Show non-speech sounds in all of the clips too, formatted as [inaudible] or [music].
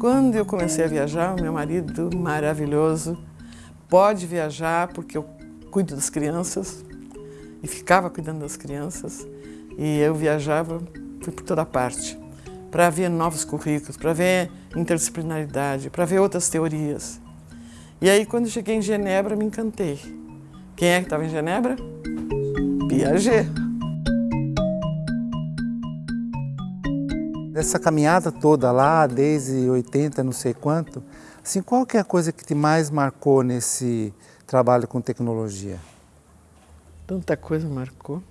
Quando eu comecei a viajar, meu marido maravilhoso, pode viajar porque eu cuido das crianças e ficava cuidando das crianças e eu viajava, fui por toda parte para ver novos currículos, para ver interdisciplinaridade, para ver outras teorias. E aí, quando cheguei em Genebra, me encantei. Quem é que estava em Genebra? Piaget. Essa caminhada toda lá, desde 80, não sei quanto, assim, qual que é a coisa que te mais marcou nesse trabalho com tecnologia? Tanta coisa marcou.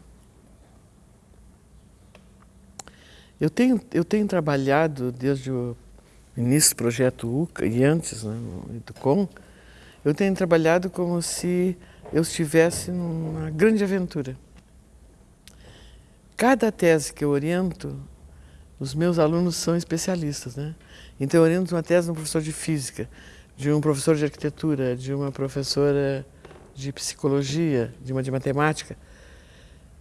Eu tenho, eu tenho trabalhado desde o início do projeto UCA e antes, né, no Educom, eu tenho trabalhado como se eu estivesse numa grande aventura. Cada tese que eu oriento, os meus alunos são especialistas, né? Então eu oriento uma tese de um professor de física, de um professor de arquitetura, de uma professora de psicologia, de uma de matemática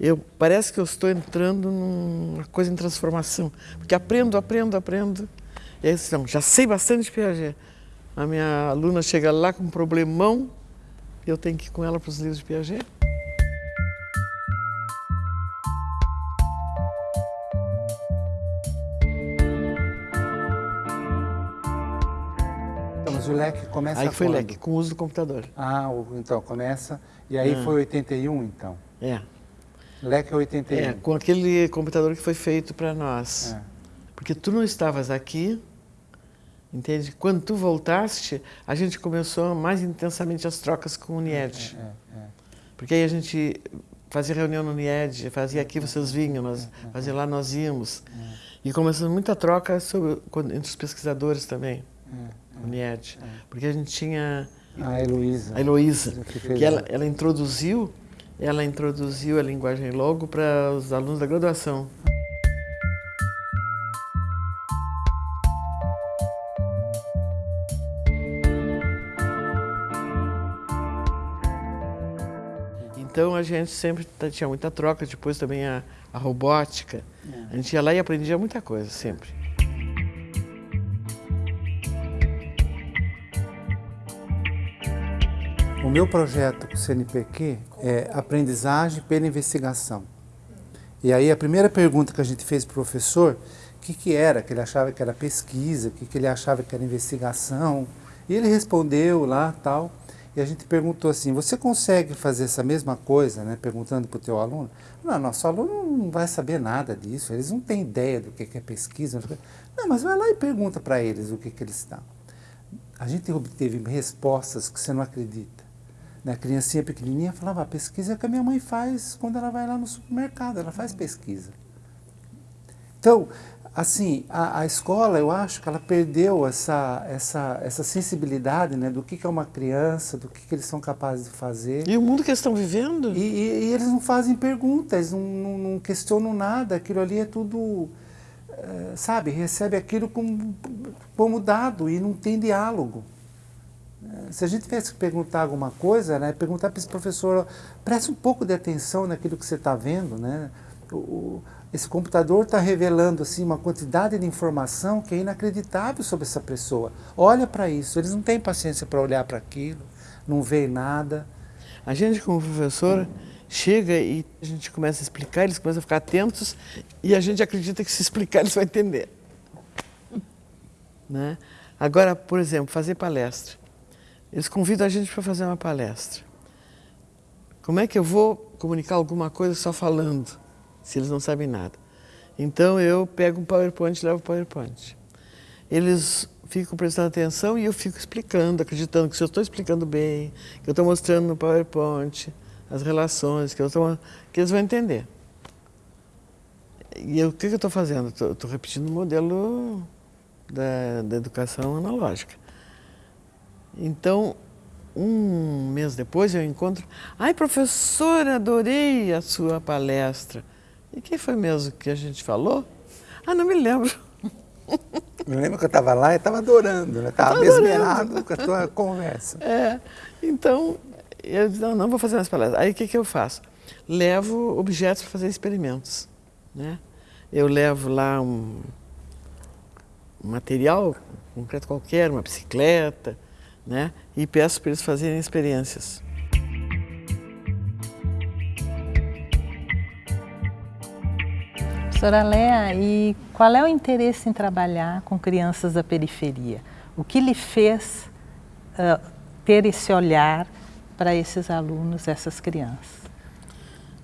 eu parece que eu estou entrando numa coisa em transformação, porque aprendo, aprendo, aprendo, e aí não, já sei bastante de Piaget. A minha aluna chega lá com um problemão, eu tenho que ir com ela para os livros de Piaget. Leque começa Aí foi quando? leque, com o uso do computador. Ah, então começa, e aí ah. foi 81 então? É. Leque 81. É, com aquele computador que foi feito para nós. É. Porque tu não estavas aqui, entende? Quando tu voltaste, a gente começou mais intensamente as trocas com o NIED. É, é, é, Porque aí a gente fazia reunião no NIED, fazia aqui vocês vinham, nós, fazia lá nós íamos. E começou muita troca sobre, entre os pesquisadores também, no NIED. Porque a gente tinha... A Heloísa. A Heloísa, que ela, ela introduziu ela introduziu a linguagem logo para os alunos da graduação. Então a gente sempre tinha muita troca, depois também a, a robótica. A gente ia lá e aprendia muita coisa, sempre. O meu projeto com o CNPq é aprendizagem pela investigação. E aí a primeira pergunta que a gente fez para o professor, o que, que era, que ele achava que era pesquisa, o que, que ele achava que era investigação, e ele respondeu lá tal, e a gente perguntou assim, você consegue fazer essa mesma coisa, né, perguntando para o teu aluno? Não, nosso aluno não vai saber nada disso, eles não têm ideia do que é pesquisa. Não, mas vai lá e pergunta para eles o que, que eles estão. A gente obteve respostas que você não acredita né, criancinha pequenininha, falava, a pesquisa é que a minha mãe faz quando ela vai lá no supermercado, ela faz pesquisa. Então, assim, a, a escola, eu acho que ela perdeu essa, essa, essa sensibilidade né, do que, que é uma criança, do que, que eles são capazes de fazer. E o mundo que eles estão vivendo? E, e, e eles não fazem perguntas, não, não, não, questionam nada, aquilo ali é tudo, é, sabe, recebe aquilo como, como dado e não tem diálogo. Se a gente tivesse que perguntar alguma coisa, né, perguntar para esse professor, preste um pouco de atenção naquilo que você está vendo, né? O, o, esse computador está revelando assim, uma quantidade de informação que é inacreditável sobre essa pessoa. Olha para isso, eles não têm paciência para olhar para aquilo, não veem nada. A gente como professor chega e a gente começa a explicar, eles começam a ficar atentos e a gente acredita que se explicar eles vão entender. [laughs] Né? Agora, por exemplo, fazer palestra. Eles convidam a gente para fazer uma palestra. Como é que eu vou comunicar alguma coisa só falando, se eles não sabem nada? Então eu pego um PowerPoint e levo o PowerPoint. Eles ficam prestando atenção e eu fico explicando, acreditando que se eu estou explicando bem, que eu estou mostrando no PowerPoint as relações, que, eu tô, que eles vão entender. E o que, que eu estou fazendo? Estou repetindo o modelo da, da educação analógica. Então, um mês depois eu encontro, ai professora, adorei a sua palestra. E quem foi mesmo que a gente falou? Ah, não me lembro. Me lembro que eu estava lá e estava adorando, né? Estava mesmerado com a tua conversa. [laughs] É, então, eu disse, não, não vou fazer mais palestras. Aí o que, que eu faço? Levo objetos para fazer experimentos. Né? Eu levo lá um material concreto qualquer, uma bicicleta, né? E peço para eles fazerem experiências. Professora Léa, e qual é o interesse em trabalhar com crianças da periferia? O que lhe fez uh, ter esse olhar para esses alunos, essas crianças?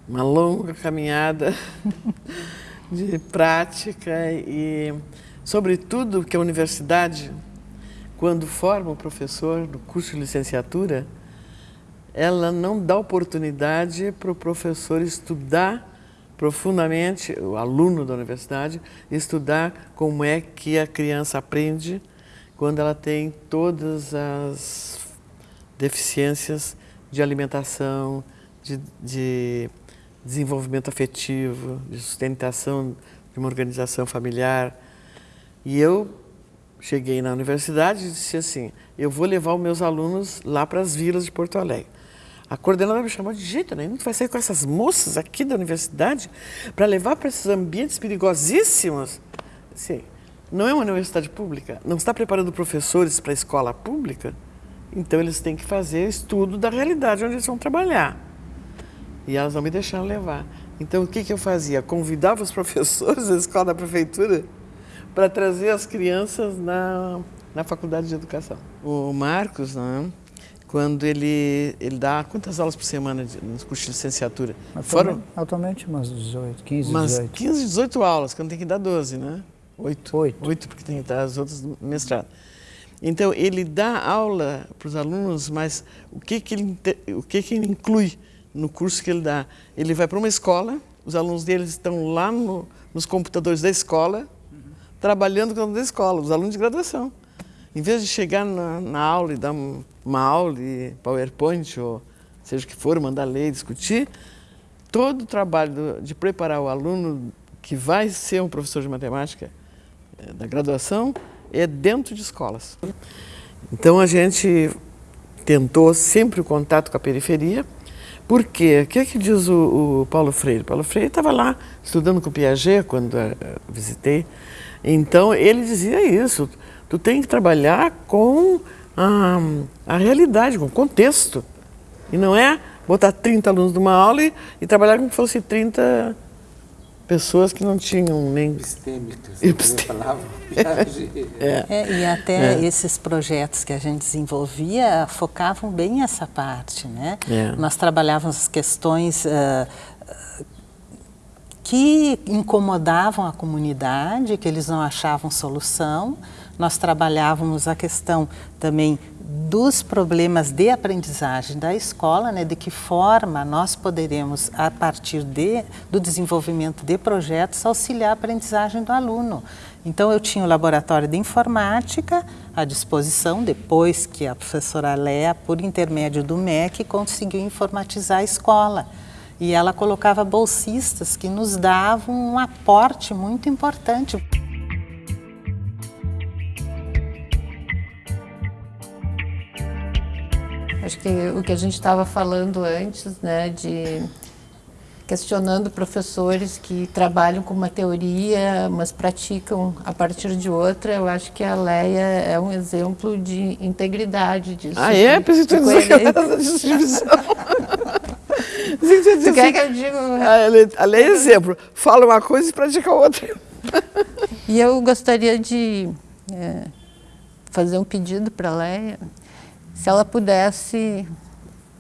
Uma longa caminhada [laughs] de prática e, sobretudo, que a universidade, quando forma o professor do curso de licenciatura, ela não dá oportunidade para o professor estudar profundamente, o aluno da universidade, estudar como é que a criança aprende quando ela tem todas as deficiências de alimentação, de, de desenvolvimento afetivo, de sustentação de uma organização familiar. E eu cheguei na universidade e disse assim, eu vou levar os meus alunos lá para as vilas de Porto Alegre. A coordenadora me chamou de jeito nenhum, tu vai sair com essas moças aqui da universidade para levar para esses ambientes perigosíssimos. Sim, não é uma universidade pública, não está preparando professores para a escola pública, então eles têm que fazer estudo da realidade onde eles vão trabalhar. E elas não me deixaram levar. Então o que, que eu fazia? Convidava os [laughs] professores da escola da prefeitura para trazer as crianças na, na faculdade de educação. O Marcos, não é? quando ele, ele dá quantas aulas por semana de, nos cursos de licenciatura? Atualmente, Foram? Atualmente umas 18, 15, umas 18. 15, 18 aulas, quando tem que dar 12, né? 8. 8. 8, porque tem que dar as outras do mestrado. Então, ele dá aula para os alunos, mas o que, que, ele, o que, que ele inclui no curso que ele dá? Ele vai para uma escola, os alunos deles estão lá no, nos computadores da escola. Trabalhando com a escola, os alunos de graduação. Em vez de chegar na, na aula e dar uma aula de PowerPoint, ou seja o que for, mandar ler, discutir, todo o trabalho de preparar o aluno que vai ser um professor de matemática eh, da graduação é dentro de escolas. Então a gente tentou sempre o contato com a periferia, porque o que, é que diz o, o Paulo Freire? Paulo Freire estava lá estudando com o Piaget quando uh, visitei, então ele dizia isso, tu tem que trabalhar com a, a realidade, com o contexto. E não é botar 30 alunos numa aula e, e trabalhar como se fosse 30 pessoas que não tinham nem... Epistêmicas, [laughs] Epistêmicas. é. é. e até é. esses projetos que a gente desenvolvia focavam bem essa parte, né? É. Nós trabalhávamos questões uh, que incomodavam a comunidade, que eles não achavam solução, nós trabalhávamos a questão também dos problemas de aprendizagem da escola, né, de que forma nós poderemos, a partir de, do desenvolvimento de projetos, auxiliar a aprendizagem do aluno. Então, eu tinha o laboratório de informática à disposição, depois que a professora Léa, por intermédio do MEC, conseguiu informatizar a escola. E ela colocava bolsistas que nos davam um aporte muito importante. Acho que o que a gente estava falando antes, né, de questionando professores que trabalham com uma teoria, mas praticam a partir de outra, eu acho que a Leia é um exemplo de integridade disso. Ah, é? Pensei que tu divisão. [laughs] [laughs] tu quer que eu diga? A Leia é exemplo. Fala uma coisa e pratica outra. [laughs] E eu gostaria de é, fazer um pedido para a Leia se ela pudesse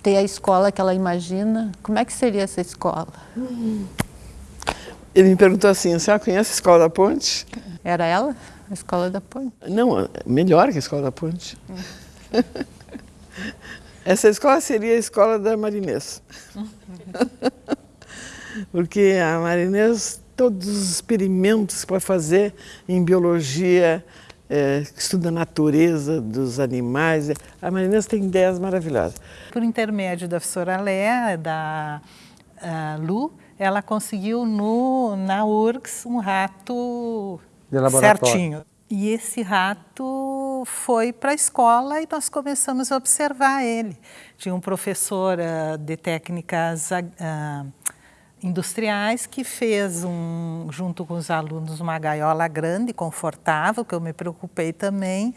ter a escola que ela imagina, como é que seria essa escola? Ele me perguntou assim, senhora conhece a Escola da Ponte? Era ela? A Escola da Ponte? Não, melhor que a Escola da Ponte. Hum. [laughs] Essa escola seria a escola da Marinês. [laughs] Porque a Marinês, todos os experimentos que pode fazer em biologia, é, estuda a natureza dos animais. A Marinês tem ideias maravilhosas. Por intermédio da professora Léa, da Lu, ela conseguiu no, na URGS um rato certinho. E esse rato foi para a escola e nós começamos a observar ele. Tinha um professor uh, de técnicas uh, industriais que fez, um, junto com os alunos, uma gaiola grande, confortável, que eu me preocupei também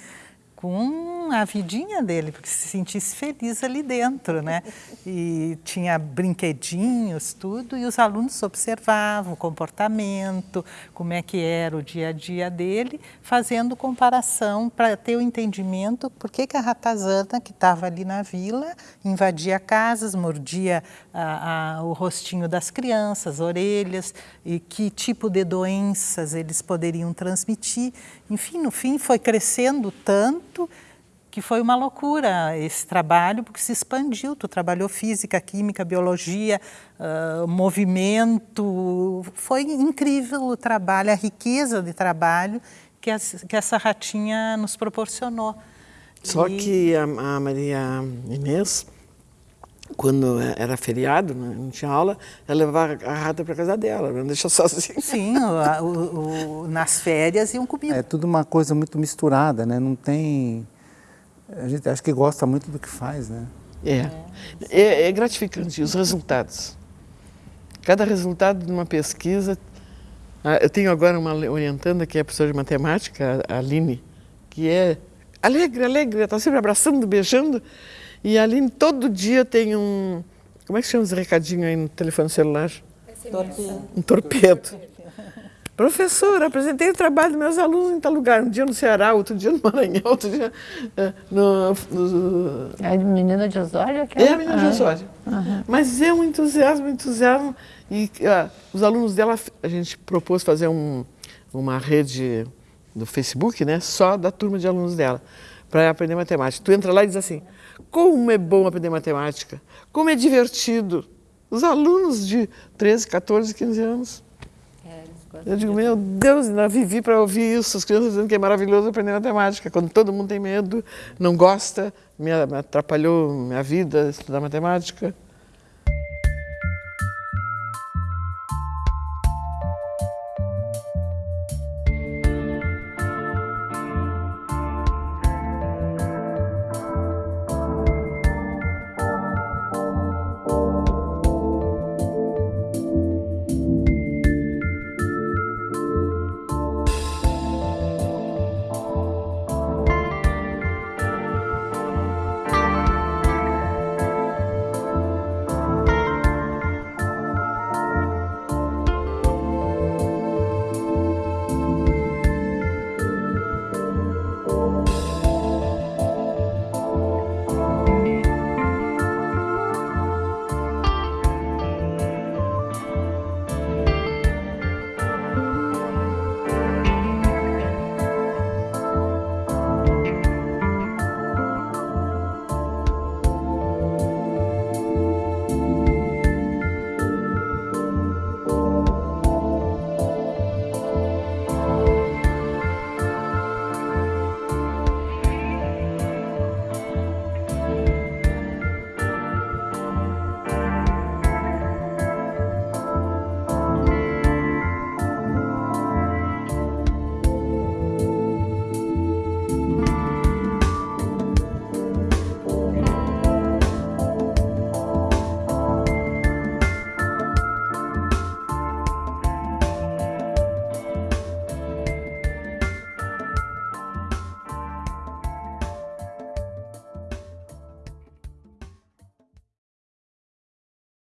com a vidinha dele, porque se sentisse feliz ali dentro, né? E tinha brinquedinhos, tudo, e os alunos observavam o comportamento, como é que era o dia a dia dele, fazendo comparação para ter o entendimento por que, que a ratazana, que estava ali na vila, invadia casas, mordia a, a, o rostinho das crianças, orelhas, e que tipo de doenças eles poderiam transmitir. Enfim, no fim foi crescendo tanto que foi uma loucura esse trabalho, porque se expandiu. Tu trabalhou física, química, biologia, uh, movimento. Foi incrível o trabalho, a riqueza de trabalho que, as, que essa ratinha nos proporcionou. Só e... que a, a Maria Inês quando era feriado, né, não tinha aula, ela levava a rata para casa dela, não deixa sozinha. Sim, o, o, o, nas férias iam comigo. É tudo uma coisa muito misturada, né? Não tem... A gente acho que gosta muito do que faz, né? É. É, é gratificante, os resultados. Cada resultado de uma pesquisa... Ah, eu tenho agora uma orientanda que é professora de matemática, a Aline, que é alegre, alegre, está sempre abraçando, beijando, e ali todo dia tem um. Como é que chama os recadinhos aí no telefone celular? Torpedo. Um torpedo. Professor, apresentei o trabalho dos meus alunos em tal lugar. Um dia no Ceará, outro dia no Maranhão, [laughs] outro dia é, no, no... É a menina de Osório? Aquela? É a menina ah, de Osório. Uhum. Mas é um entusiasmo, um entusiasmo. E ah, os alunos dela, a gente propôs fazer um, uma rede do Facebook, né? Só da turma de alunos dela, para aprender matemática. Tu entra lá e diz assim, como é bom aprender matemática, como é divertido. Os alunos de 13, 14, 15 anos. Eu digo, meu Deus, ainda vivi para ouvir isso, as crianças dizendo que é maravilhoso aprender matemática, quando todo mundo tem medo, não gosta, me atrapalhou minha vida estudar matemática.